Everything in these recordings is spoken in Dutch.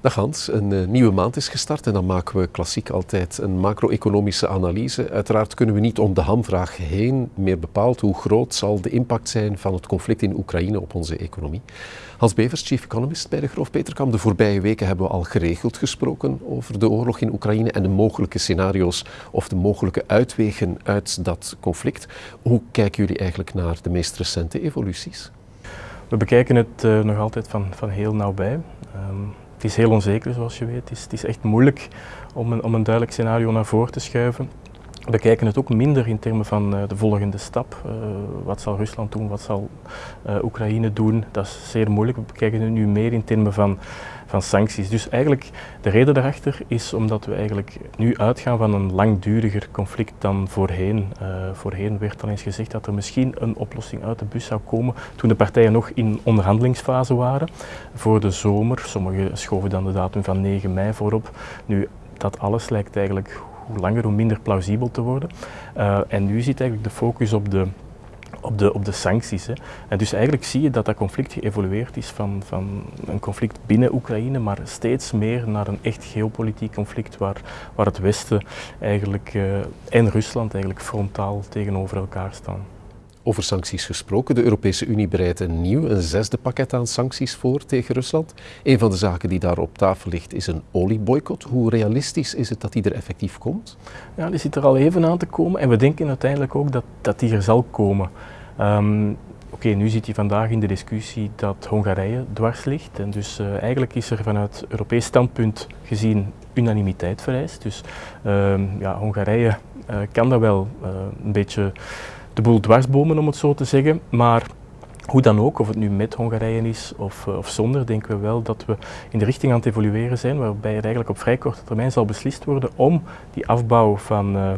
Dag Hans, een uh, nieuwe maand is gestart en dan maken we klassiek altijd een macro-economische analyse. Uiteraard kunnen we niet om de hamvraag heen meer bepaald hoe groot zal de impact zijn van het conflict in Oekraïne op onze economie. Hans Bevers, chief economist bij de Groof Peterkam. De voorbije weken hebben we al geregeld gesproken over de oorlog in Oekraïne en de mogelijke scenario's of de mogelijke uitwegen uit dat conflict. Hoe kijken jullie eigenlijk naar de meest recente evoluties? We bekijken het uh, nog altijd van, van heel nauwbij. Um, het is heel onzeker, zoals je weet. Het is, het is echt moeilijk om een, om een duidelijk scenario naar voren te schuiven. We kijken het ook minder in termen van uh, de volgende stap. Uh, wat zal Rusland doen, wat zal uh, Oekraïne doen? Dat is zeer moeilijk. We bekijken het nu meer in termen van, van sancties. Dus eigenlijk de reden daarachter is omdat we eigenlijk nu uitgaan van een langduriger conflict dan voorheen. voorheen werd al eens gezegd dat er misschien een oplossing uit de bus zou komen toen de partijen nog in onderhandelingsfase waren voor de zomer. Sommigen schoven dan de datum van 9 mei voorop. Nu, dat alles lijkt eigenlijk hoe langer hoe minder plausibel te worden. Uh, en nu zit eigenlijk de focus op de, op de, op de sancties. Hè. En dus eigenlijk zie je dat dat conflict geëvolueerd is van, van een conflict binnen Oekraïne, maar steeds meer naar een echt geopolitiek conflict waar, waar het Westen eigenlijk, uh, en Rusland eigenlijk frontaal tegenover elkaar staan. Over sancties gesproken. De Europese Unie bereidt een nieuw, een zesde pakket aan sancties voor tegen Rusland. Een van de zaken die daar op tafel ligt is een olieboycott. Hoe realistisch is het dat die er effectief komt? Ja, die zit er al even aan te komen en we denken uiteindelijk ook dat, dat die er zal komen. Um, Oké, nu zit hij vandaag in de discussie dat Hongarije dwars ligt. En dus uh, eigenlijk is er vanuit Europees standpunt gezien unanimiteit vereist. Dus uh, ja, Hongarije uh, kan dat wel uh, een beetje de boel dwarsbomen, om het zo te zeggen. Maar hoe dan ook, of het nu met Hongarije is of, eh, of zonder, denken we wel dat we in de richting aan het evolueren zijn, waarbij het eigenlijk op vrij korte termijn zal beslist worden om die afbouw van, uh,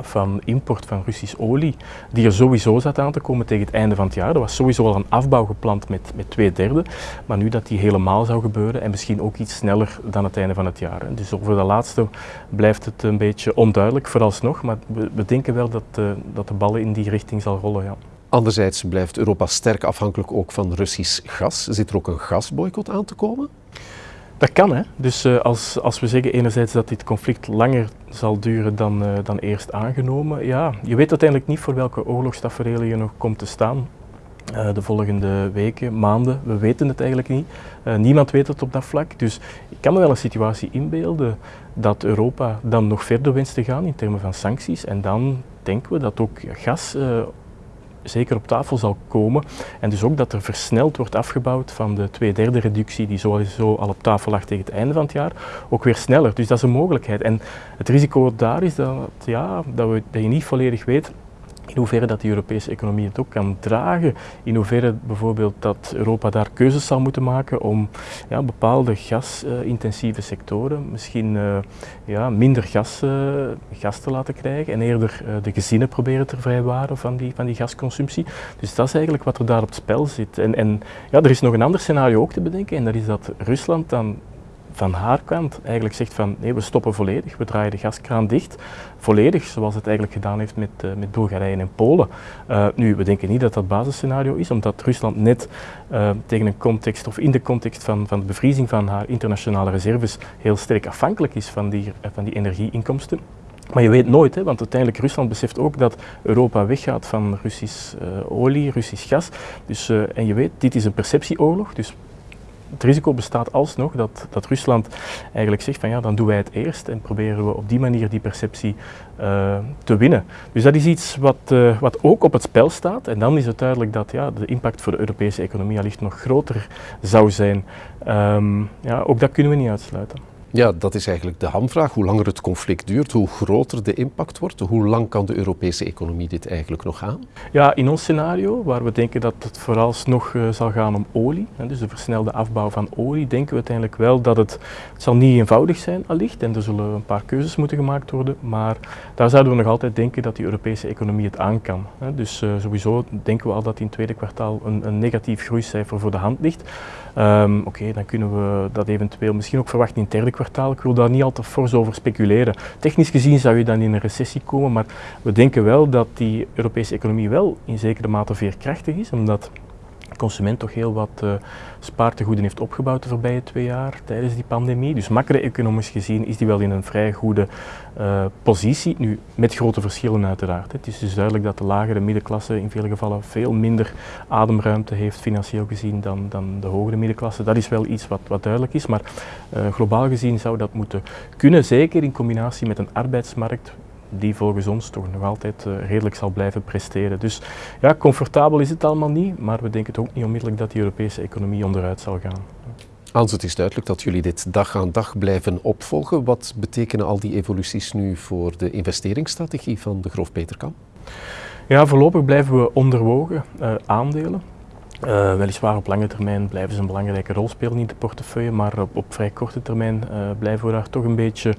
van import van Russisch olie, die er sowieso zat aan te komen tegen het einde van het jaar. Er was sowieso al een afbouw gepland met, met twee derde, maar nu dat die helemaal zou gebeuren en misschien ook iets sneller dan het einde van het jaar. Dus over dat laatste blijft het een beetje onduidelijk vooralsnog, maar we, we denken wel dat, uh, dat de ballen in die richting zal rollen. Ja. Anderzijds blijft Europa sterk afhankelijk ook van Russisch gas. Zit er ook een gasboycott aan te komen? Dat kan, hè. Dus uh, als, als we zeggen enerzijds dat dit conflict langer zal duren dan, uh, dan eerst aangenomen, ja, je weet uiteindelijk niet voor welke oorlogstaferelen je nog komt te staan. Uh, de volgende weken, maanden, we weten het eigenlijk niet. niemand weet het op dat vlak. Dus ik kan me wel een situatie inbeelden dat Europa dan nog verder wenst te gaan in termen van sancties. En dan denken we dat ook gas zeker op tafel zal komen. En dus ook dat er versneld wordt afgebouwd van de twee derde reductie die sowieso al op tafel lag tegen het einde van het jaar, ook weer sneller. Dus dat is een mogelijkheid. En het risico daar is dat, ja, dat, we, dat je niet volledig weet in hoeverre dat de Europese economie het ook kan dragen, in hoeverre bijvoorbeeld dat Europa daar keuzes zal moeten maken om ja, bepaalde gasintensieve sectoren misschien uh, ja, minder gas, uh, gas te laten krijgen en eerder uh, de gezinnen proberen te vrijwaren van die, van die gasconsumptie. Dus dat is eigenlijk wat er daar op het spel zit. En, en ja, er is nog een ander scenario ook te bedenken en dat is dat Rusland dan van haar kant eigenlijk zegt van nee, we stoppen volledig, we draaien de gaskraan dicht, volledig zoals het eigenlijk gedaan heeft met, uh, met Bulgarije en Polen. Uh, nu, we denken niet dat dat basisscenario is, omdat Rusland net uh, tegen een context of in de context van, van de bevriezing van haar internationale reserves heel sterk afhankelijk is van die, van die energieinkomsten. Maar je weet nooit, hè, want uiteindelijk Rusland beseft ook dat Europa weggaat van Russisch olie, Russisch gas. Dus, en je weet, dit is een perceptieoorlog, dus het risico bestaat alsnog dat, dat Rusland eigenlijk zegt van ja, dan doen wij het eerst en proberen we op die manier die perceptie uh, te winnen. Dus dat is iets wat, uh, wat ook op het spel staat en dan is het duidelijk dat ja, de impact voor de Europese economie allicht nog groter zou zijn. Um, ja, ook dat kunnen we niet uitsluiten. Ja, dat is eigenlijk de hamvraag. Hoe langer het conflict duurt, hoe groter de impact wordt. Hoe lang kan de Europese economie dit eigenlijk nog aan? Ja, in ons scenario, waar we denken dat het vooralsnog uh, zal gaan om olie, hè, dus de versnelde afbouw van olie, denken we uiteindelijk wel dat het, het zal niet eenvoudig zijn allicht en er zullen een paar keuzes moeten gemaakt worden, maar daar zouden we nog altijd denken dat die Europese economie het aan kan. Hè. Dus uh, sowieso denken we al dat in het tweede kwartaal een, een negatief groeicijfer voor de hand ligt. Um, Oké, dan kunnen we dat eventueel misschien ook verwachten in het derde kwartaal. Ik wil daar niet al te fors over speculeren. Technisch gezien zou je dan in een recessie komen, maar we denken wel dat die Europese economie wel in zekere mate veerkrachtig is, omdat consument toch heel wat uh, spaartegoeden heeft opgebouwd de voorbije twee jaar tijdens die pandemie. Dus macro-economisch gezien is die wel in een vrij goede uh, positie. Nu, met grote verschillen uiteraard. Het is dus duidelijk dat de lagere middenklasse in veel gevallen veel minder ademruimte heeft financieel gezien dan, dan de hogere middenklasse. Dat is wel iets wat, wat duidelijk is, maar uh, globaal gezien zou dat moeten kunnen, zeker in combinatie met een arbeidsmarkt die volgens ons toch nog altijd uh, redelijk zal blijven presteren. Dus ja, comfortabel is het allemaal niet, maar we denken toch ook niet onmiddellijk dat die Europese economie onderuit zal gaan. Hans, het is duidelijk dat jullie dit dag aan dag blijven opvolgen. Wat betekenen al die evoluties nu voor de investeringsstrategie van de Grof Peterkam? Ja, voorlopig blijven we onderwogen uh, aandelen. Uh, weliswaar op lange termijn blijven ze een belangrijke rol spelen in de portefeuille, maar op, op vrij korte termijn uh, blijven we daar toch een beetje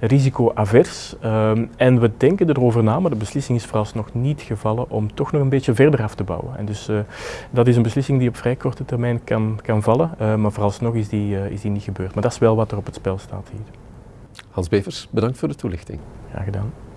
risicoavers. Uh, en we denken erover na, maar de beslissing is vooralsnog niet gevallen om toch nog een beetje verder af te bouwen. En dus uh, dat is een beslissing die op vrij korte termijn kan, kan vallen, maar vooralsnog is die, is die niet gebeurd. Maar dat is wel wat er op het spel staat hier. Hans Bevers, bedankt voor de toelichting. Graag gedaan.